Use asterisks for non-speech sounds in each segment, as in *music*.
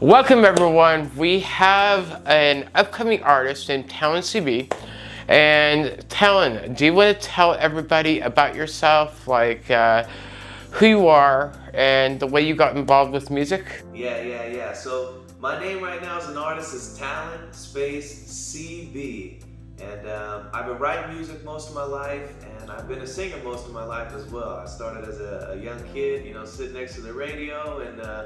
Welcome everyone. We have an upcoming artist in Talon CB. And Talon, do you want to tell everybody about yourself, like uh, who you are and the way you got involved with music? Yeah, yeah, yeah. So my name right now as an artist is Talon Space CB. And um, I've been writing music most of my life, and I've been a singer most of my life as well. I started as a, a young kid, you know, sitting next to the radio and uh,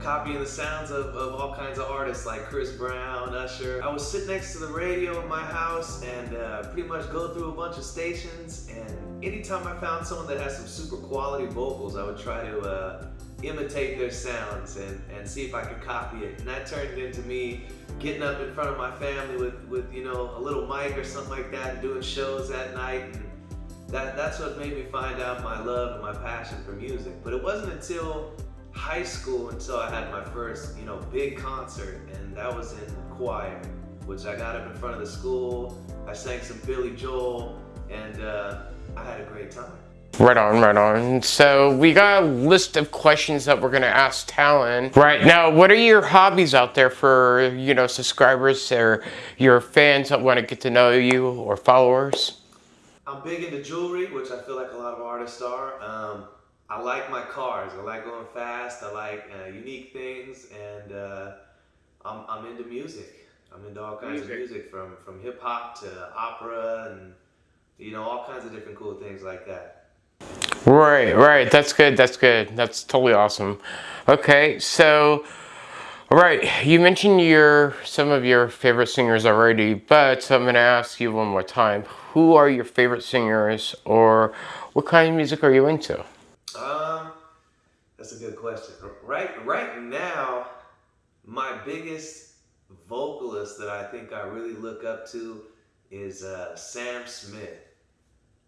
copying the sounds of, of all kinds of artists like Chris Brown, Usher. I would sit next to the radio in my house and uh, pretty much go through a bunch of stations and anytime I found someone that has some super quality vocals, I would try to uh, imitate their sounds and, and see if I could copy it. And that turned into me getting up in front of my family with, with you know, a little mic or something like that and doing shows at night. And that, that's what made me find out my love and my passion for music. But it wasn't until high school until I had my first, you know, big concert, and that was in choir, which I got up in front of the school. I sang some Billy Joel, and uh, I had a great time. Right on, right on. So we got a list of questions that we're gonna ask Talon. Right now, what are your hobbies out there for, you know, subscribers or your fans that wanna get to know you or followers? I'm big into jewelry, which I feel like a lot of artists are. Um, I like my cars. I like going fast. I like uh, unique things, and uh, I'm, I'm into music. I'm into all kinds music. of music, from from hip hop to opera, and you know all kinds of different cool things like that. Right, right. That's good. That's good. That's totally awesome. Okay, so. All right, you mentioned your some of your favorite singers already, but I'm going to ask you one more time. Who are your favorite singers or what kind of music are you into? Um, that's a good question. Right, right now, my biggest vocalist that I think I really look up to is uh, Sam Smith.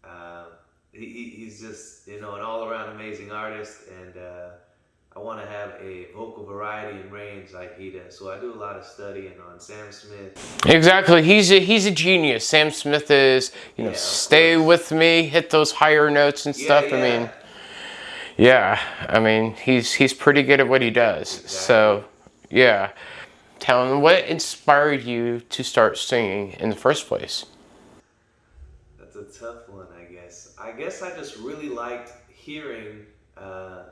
Uh, he, he's just you know an all-around amazing artist, and uh, I want to have a vocal variety and range like he does. So I do a lot of studying on Sam Smith. Exactly, he's a, he's a genius. Sam Smith is you know yeah, stay with me, hit those higher notes and stuff. Yeah, yeah. I mean. Yeah, I mean, he's he's pretty good at what he does. Exactly. So, yeah. Tell him what inspired you to start singing in the first place. That's a tough one, I guess. I guess I just really liked hearing uh,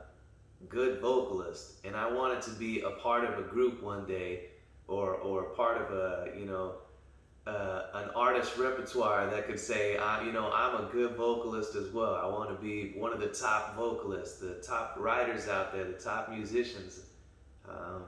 good vocalists, and I wanted to be a part of a group one day, or or part of a you know uh, an artist repertoire that could say, I, you know, I'm a good vocalist as well. I want to be one of the top vocalists, the top writers out there, the top musicians. Um,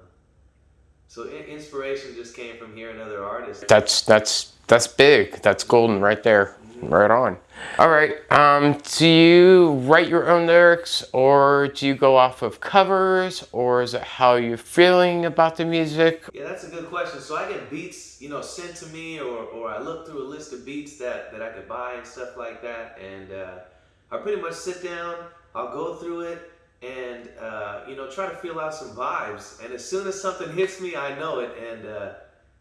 so inspiration just came from hearing other artists. That's that's that's big. That's golden right there. Right on. All right. Um, do you write your own lyrics or do you go off of covers or is it how you're feeling about the music? Yeah, that's a good question. So I get beats, you know, sent to me or, or I look through a list of beats that, that I could buy and stuff like that. And uh, I pretty much sit down, I'll go through it and, uh, you know, try to feel out some vibes. And as soon as something hits me, I know it. And, uh,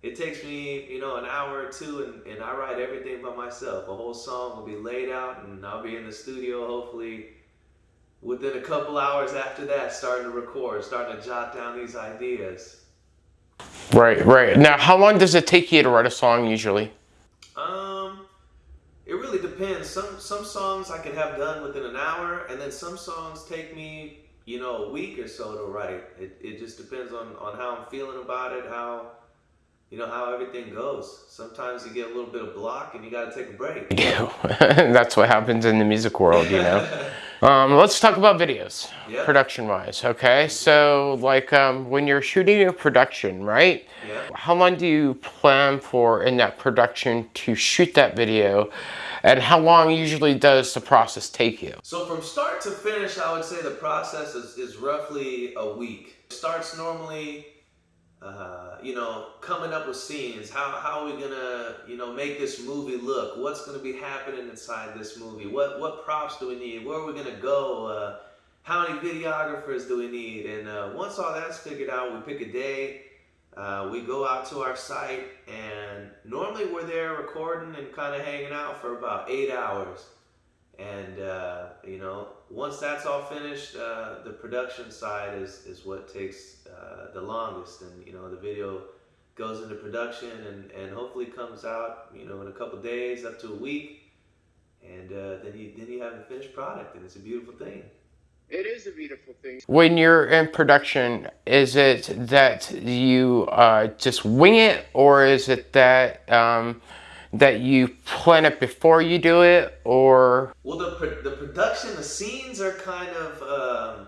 it takes me, you know, an hour or two and, and I write everything by myself. A whole song will be laid out and I'll be in the studio hopefully within a couple hours after that starting to record, starting to jot down these ideas. Right, right. Now, how long does it take you to write a song usually? Um, it really depends. Some some songs I can have done within an hour, and then some songs take me, you know, a week or so to write. It, it just depends on, on how I'm feeling about it, how you know how everything goes. Sometimes you get a little bit of block and you got to take a break. *laughs* *laughs* That's what happens in the music world, you know. *laughs* um, let's talk about videos, production-wise. Okay, so like um, when you're shooting a production, right? Yeah. How long do you plan for in that production to shoot that video? And how long usually does the process take you? So from start to finish, I would say the process is, is roughly a week. It starts normally uh, you know, coming up with scenes. How, how are we gonna, you know, make this movie look? What's gonna be happening inside this movie? What what props do we need? Where are we gonna go? Uh, how many videographers do we need? And uh, once all that's figured out, we pick a day. Uh, we go out to our site, and normally we're there recording and kind of hanging out for about eight hours. And uh, you know, once that's all finished, uh, the production side is is what takes uh, the longest. And you know, the video goes into production and, and hopefully comes out, you know, in a couple days, up to a week. And uh, then you then you have a finished product, and it's a beautiful thing. It is a beautiful thing. When you're in production, is it that you uh, just wing it, or is it that um, that you plan it before you do it, or? Well, the the production, the scenes are kind of um,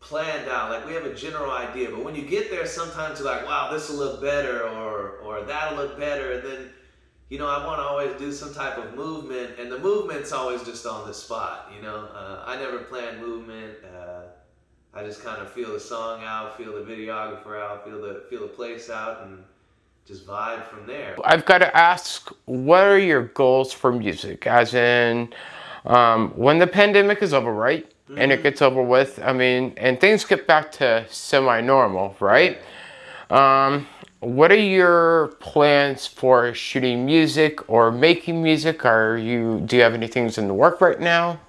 planned out. Like we have a general idea, but when you get there, sometimes you're like, "Wow, this will look better," or or that'll look better, and then you know, I want to always do some type of movement, and the movement's always just on the spot. You know, uh, I never plan movement. Uh, I just kind of feel the song out, feel the videographer out, feel the feel the place out, and just vibe from there. I've got to ask, what are your goals for music? As in, um, when the pandemic is over, right? Mm-hmm. And it mm-hmm. gets over with, I mean, and things get back to semi-normal, right? Um, what are your plans for shooting music or making music? Are you do you have any things in the work right now?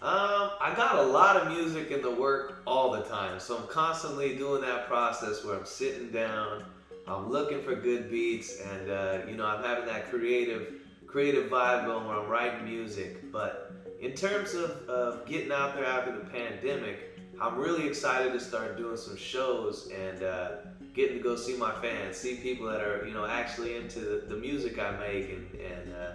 Um, I got a lot of music in the work all the time, so I'm constantly doing that process where I'm sitting down, I'm looking for good beats, and uh, you know I'm having that creative creative vibe going where I'm writing music. But in terms of, getting out there after the pandemic, I'm really excited to start doing some shows and. Uh, getting to go see my fans, see people that are, you know, actually into the, the music I make and, and uh,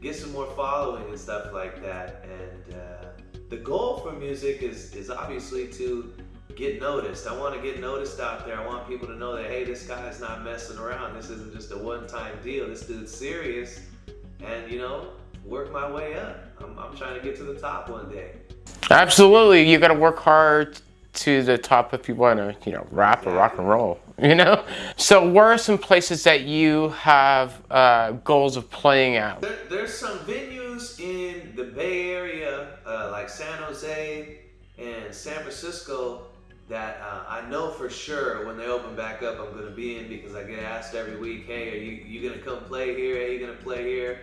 get some more following and stuff like that. And uh, the goal for music is, is obviously to get noticed. I want to get noticed out there. I want people to know that, hey, this guy's not messing around. This isn't just a one-time deal. This dude's serious. And, you know, work my way up. I'm, I'm trying to get to the top one day. Absolutely. You got to work hard to the top if you want to, you know, rap or rock and roll, *laughs* you know? So where are some places that you have uh, goals of playing at? There, there's some venues in the Bay Area, uh, like San Jose and San Francisco, that uh, I know for sure when they open back up, I'm going to be in because I get asked every week, hey, are you, you going to come play here? Are you going to play here?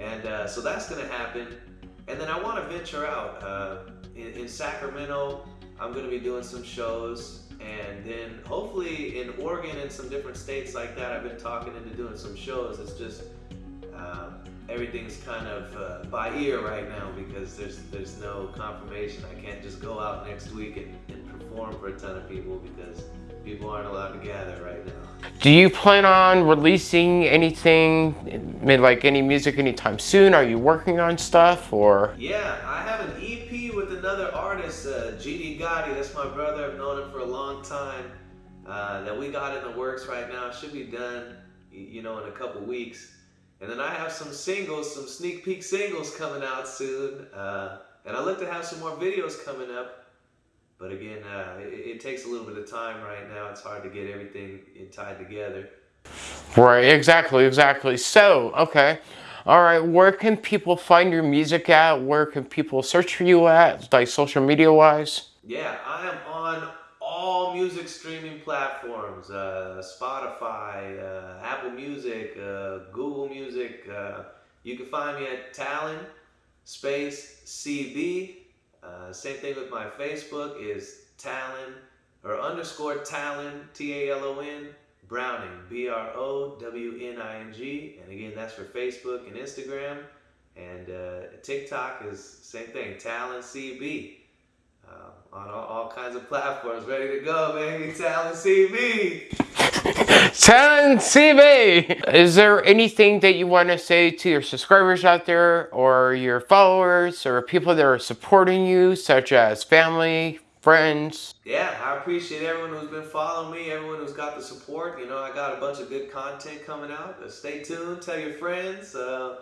And uh, so that's going to happen. And then I want to venture out uh, in, in Sacramento, I'm going to be doing some shows and then hopefully in Oregon and some different states like that, I've been talking into doing some shows. It's just um, everything's kind of uh, by ear right now because there's there's no confirmation. I can't just go out next week and, and perform for a ton of people because people aren't allowed to gather right now. Do you plan on releasing anything, like any music anytime soon? Are you working on stuff or? Yeah, I have an EP with another artist, uh, GD Gotti. That's my brother. I've known him for a long time. Uh, that we got in the works right now. Should be done, you know, in a couple weeks. And then I have some singles, some sneak peek singles coming out soon. Uh, and I look to have some more videos coming up. But again, uh, it, it, takes a little bit of time right now. It's hard to get everything tied together. Right, exactly, exactly. So, okay. All right, where can people find your music at? Where can people search for you at, like social media wise? Yeah, I am on all music streaming platforms uh, Spotify, uh, Apple Music, uh, Google Music. Uh, you can find me at Talon Space CB. Uh, same thing with my Facebook is Talon or underscore Talon, T-A-L-O-N, Browning, B-R-O-W-N-I-N-G. And again, that's for Facebook and Instagram. And uh, TikTok is same thing, Talon CB. Uh, on all, all, kinds of platforms, ready to go, baby. Talon CB. Talon CB. Is there anything that you want to say to your subscribers out there, or your followers, or people that are supporting you, such as family, friends? Yeah, I appreciate everyone who's been following me, everyone who's got the support. You know, I got a bunch of good content coming out. Stay tuned. Tell your friends. Uh,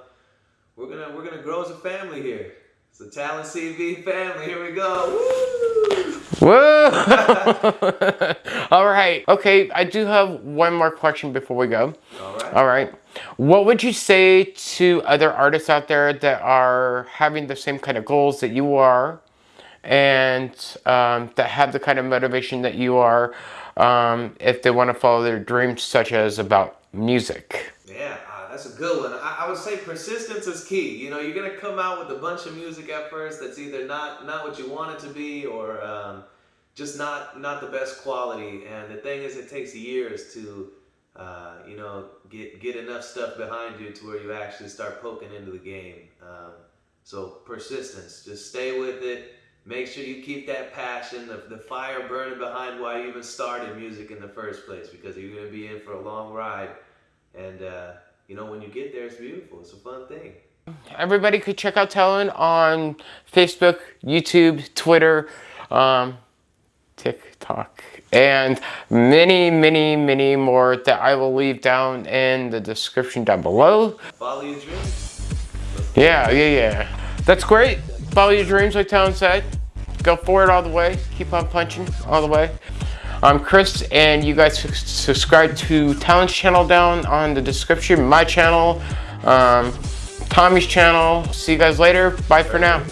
we're gonna we're gonna grow as a family here. It's the Talon CB family. Here we go. Woo! Whoa! *laughs* All right. Okay, I do have one more question before we go. All right. All right. What would you say to other artists out there that are having the same kind of goals that you are and um, that have the kind of motivation that you are um, if they want to follow their dreams, such as about music? Yeah, that's a good one. I, I, would say persistence is key. You know, you're gonna come out with a bunch of music at first that's either not not what you want it to be or um, just not not the best quality. And the thing is, it takes years to uh, you know get get enough stuff behind you to where you actually start poking into the game. Um, so persistence, just stay with it. Make sure you keep that passion, the, the fire burning behind why you even started music in the first place, because you're gonna be in for a long ride. And uh, you know, when you get there, it's beautiful. It's a fun thing. Everybody could check out Talon on Facebook, YouTube, Twitter, um, TikTok, and many, many, many more that I will leave down in the description down below. Follow your dreams. Yeah, yeah, yeah. That's great. Follow your dreams, like Talon said. Go for it all the way. Keep on punching all the way. I'm Chris, and you guys subscribe to Talon's channel down on the description, my channel, um, Tommy's channel. See you guys later. Bye for now.